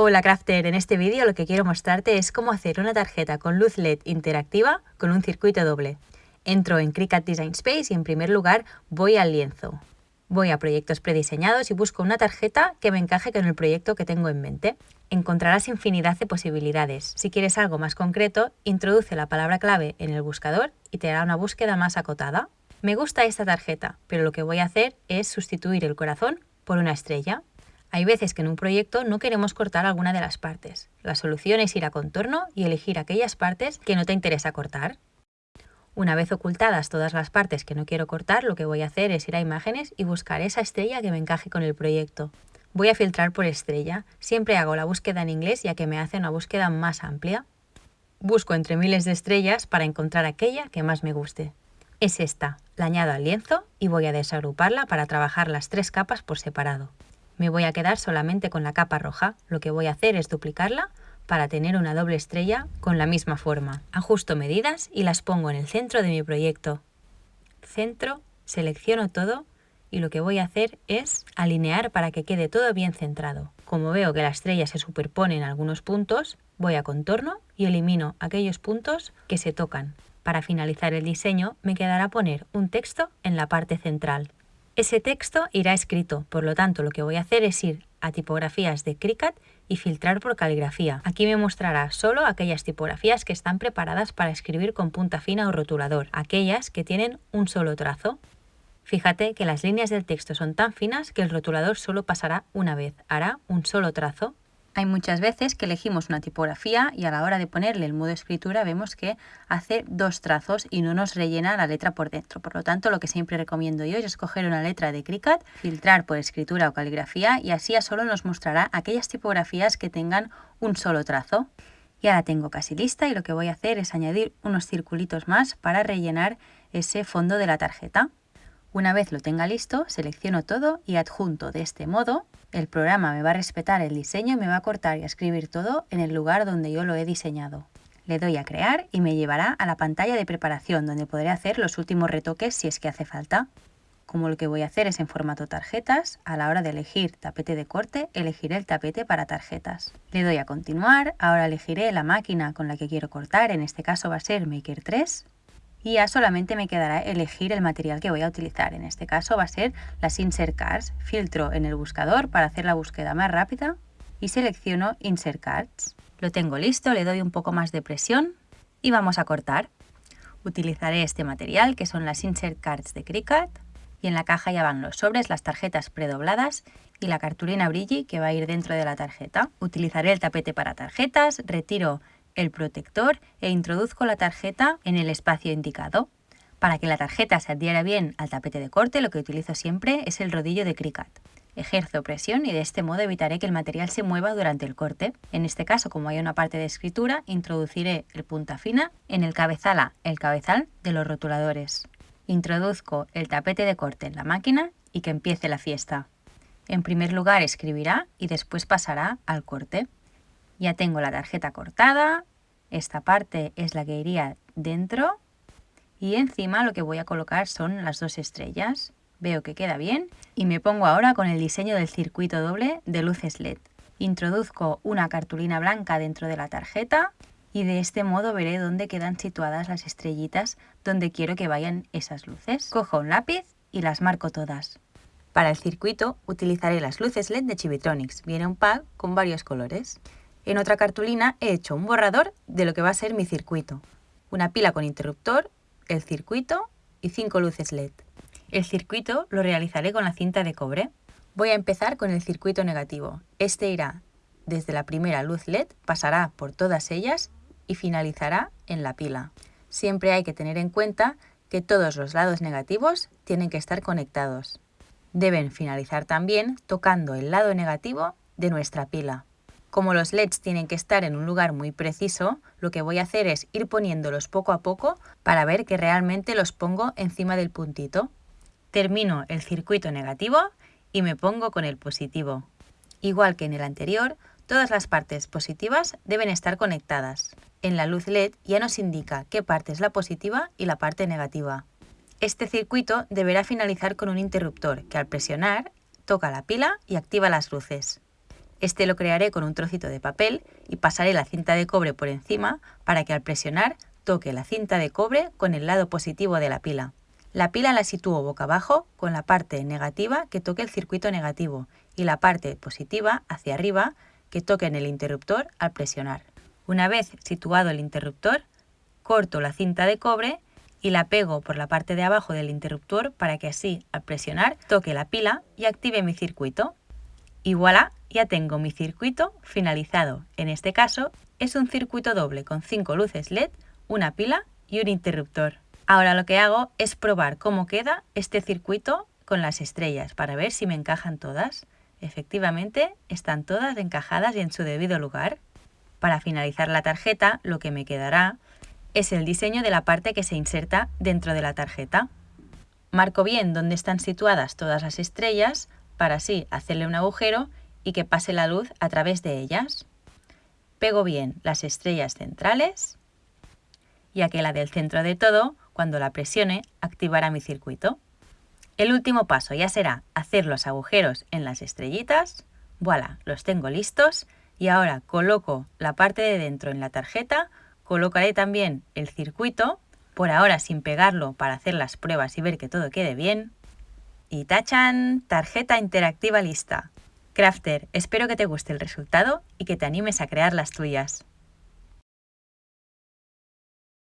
Hola Crafter, en este vídeo lo que quiero mostrarte es cómo hacer una tarjeta con luz LED interactiva con un circuito doble. Entro en Cricut Design Space y en primer lugar voy al lienzo. Voy a proyectos prediseñados y busco una tarjeta que me encaje con el proyecto que tengo en mente. Encontrarás infinidad de posibilidades. Si quieres algo más concreto, introduce la palabra clave en el buscador y te hará una búsqueda más acotada. Me gusta esta tarjeta, pero lo que voy a hacer es sustituir el corazón por una estrella. Hay veces que en un proyecto no queremos cortar alguna de las partes. La solución es ir a contorno y elegir aquellas partes que no te interesa cortar. Una vez ocultadas todas las partes que no quiero cortar, lo que voy a hacer es ir a imágenes y buscar esa estrella que me encaje con el proyecto. Voy a filtrar por estrella. Siempre hago la búsqueda en inglés ya que me hace una búsqueda más amplia. Busco entre miles de estrellas para encontrar aquella que más me guste. Es esta. La añado al lienzo y voy a desagruparla para trabajar las tres capas por separado. Me voy a quedar solamente con la capa roja. Lo que voy a hacer es duplicarla para tener una doble estrella con la misma forma. Ajusto medidas y las pongo en el centro de mi proyecto. Centro, selecciono todo y lo que voy a hacer es alinear para que quede todo bien centrado. Como veo que la estrella se superpone en algunos puntos, voy a contorno y elimino aquellos puntos que se tocan. Para finalizar el diseño me quedará poner un texto en la parte central. Ese texto irá escrito, por lo tanto lo que voy a hacer es ir a tipografías de Cricut y filtrar por caligrafía. Aquí me mostrará solo aquellas tipografías que están preparadas para escribir con punta fina o rotulador, aquellas que tienen un solo trazo. Fíjate que las líneas del texto son tan finas que el rotulador solo pasará una vez, hará un solo trazo. Hay muchas veces que elegimos una tipografía y a la hora de ponerle el modo escritura vemos que hace dos trazos y no nos rellena la letra por dentro. Por lo tanto, lo que siempre recomiendo yo es escoger una letra de Cricut, filtrar por escritura o caligrafía y así a solo nos mostrará aquellas tipografías que tengan un solo trazo. Ya la tengo casi lista y lo que voy a hacer es añadir unos circulitos más para rellenar ese fondo de la tarjeta. Una vez lo tenga listo, selecciono todo y adjunto de este modo. El programa me va a respetar el diseño y me va a cortar y a escribir todo en el lugar donde yo lo he diseñado. Le doy a crear y me llevará a la pantalla de preparación donde podré hacer los últimos retoques si es que hace falta. Como lo que voy a hacer es en formato tarjetas, a la hora de elegir tapete de corte, elegiré el tapete para tarjetas. Le doy a continuar, ahora elegiré la máquina con la que quiero cortar, en este caso va a ser Maker 3 solamente me quedará elegir el material que voy a utilizar. En este caso va a ser las Insert Cards. Filtro en el buscador para hacer la búsqueda más rápida y selecciono Insert Cards. Lo tengo listo, le doy un poco más de presión y vamos a cortar. Utilizaré este material que son las Insert Cards de Cricut y en la caja ya van los sobres, las tarjetas predobladas y la cartulina Brilli que va a ir dentro de la tarjeta. Utilizaré el tapete para tarjetas, retiro el protector e introduzco la tarjeta en el espacio indicado. Para que la tarjeta se adhiera bien al tapete de corte, lo que utilizo siempre es el rodillo de Cricut. Ejerzo presión y de este modo evitaré que el material se mueva durante el corte. En este caso, como hay una parte de escritura, introduciré el punta fina en el cabezal el cabezal de los rotuladores. Introduzco el tapete de corte en la máquina y que empiece la fiesta. En primer lugar escribirá y después pasará al corte. Ya tengo la tarjeta cortada, esta parte es la que iría dentro y encima lo que voy a colocar son las dos estrellas. Veo que queda bien y me pongo ahora con el diseño del circuito doble de luces LED. Introduzco una cartulina blanca dentro de la tarjeta y de este modo veré dónde quedan situadas las estrellitas donde quiero que vayan esas luces. Cojo un lápiz y las marco todas. Para el circuito utilizaré las luces LED de Chibitronics. Viene un pack con varios colores. En otra cartulina he hecho un borrador de lo que va a ser mi circuito. Una pila con interruptor, el circuito y cinco luces LED. El circuito lo realizaré con la cinta de cobre. Voy a empezar con el circuito negativo. Este irá desde la primera luz LED, pasará por todas ellas y finalizará en la pila. Siempre hay que tener en cuenta que todos los lados negativos tienen que estar conectados. Deben finalizar también tocando el lado negativo de nuestra pila. Como los LEDs tienen que estar en un lugar muy preciso, lo que voy a hacer es ir poniéndolos poco a poco para ver que realmente los pongo encima del puntito. Termino el circuito negativo y me pongo con el positivo. Igual que en el anterior, todas las partes positivas deben estar conectadas. En la luz LED ya nos indica qué parte es la positiva y la parte negativa. Este circuito deberá finalizar con un interruptor que al presionar toca la pila y activa las luces. Este lo crearé con un trocito de papel y pasaré la cinta de cobre por encima para que al presionar toque la cinta de cobre con el lado positivo de la pila. La pila la sitúo boca abajo con la parte negativa que toque el circuito negativo y la parte positiva hacia arriba que toque en el interruptor al presionar. Una vez situado el interruptor, corto la cinta de cobre y la pego por la parte de abajo del interruptor para que así, al presionar, toque la pila y active mi circuito. Y voilà, ya tengo mi circuito finalizado. En este caso, es un circuito doble con 5 luces LED, una pila y un interruptor. Ahora lo que hago es probar cómo queda este circuito con las estrellas para ver si me encajan todas. Efectivamente, están todas encajadas y en su debido lugar. Para finalizar la tarjeta, lo que me quedará es el diseño de la parte que se inserta dentro de la tarjeta. Marco bien dónde están situadas todas las estrellas para así hacerle un agujero y que pase la luz a través de ellas. Pego bien las estrellas centrales, ya que la del centro de todo, cuando la presione, activará mi circuito. El último paso ya será hacer los agujeros en las estrellitas. Voilà, los tengo listos y ahora coloco la parte de dentro en la tarjeta Colocaré también el circuito, por ahora sin pegarlo para hacer las pruebas y ver que todo quede bien. Y tachan, tarjeta interactiva lista. Crafter, espero que te guste el resultado y que te animes a crear las tuyas.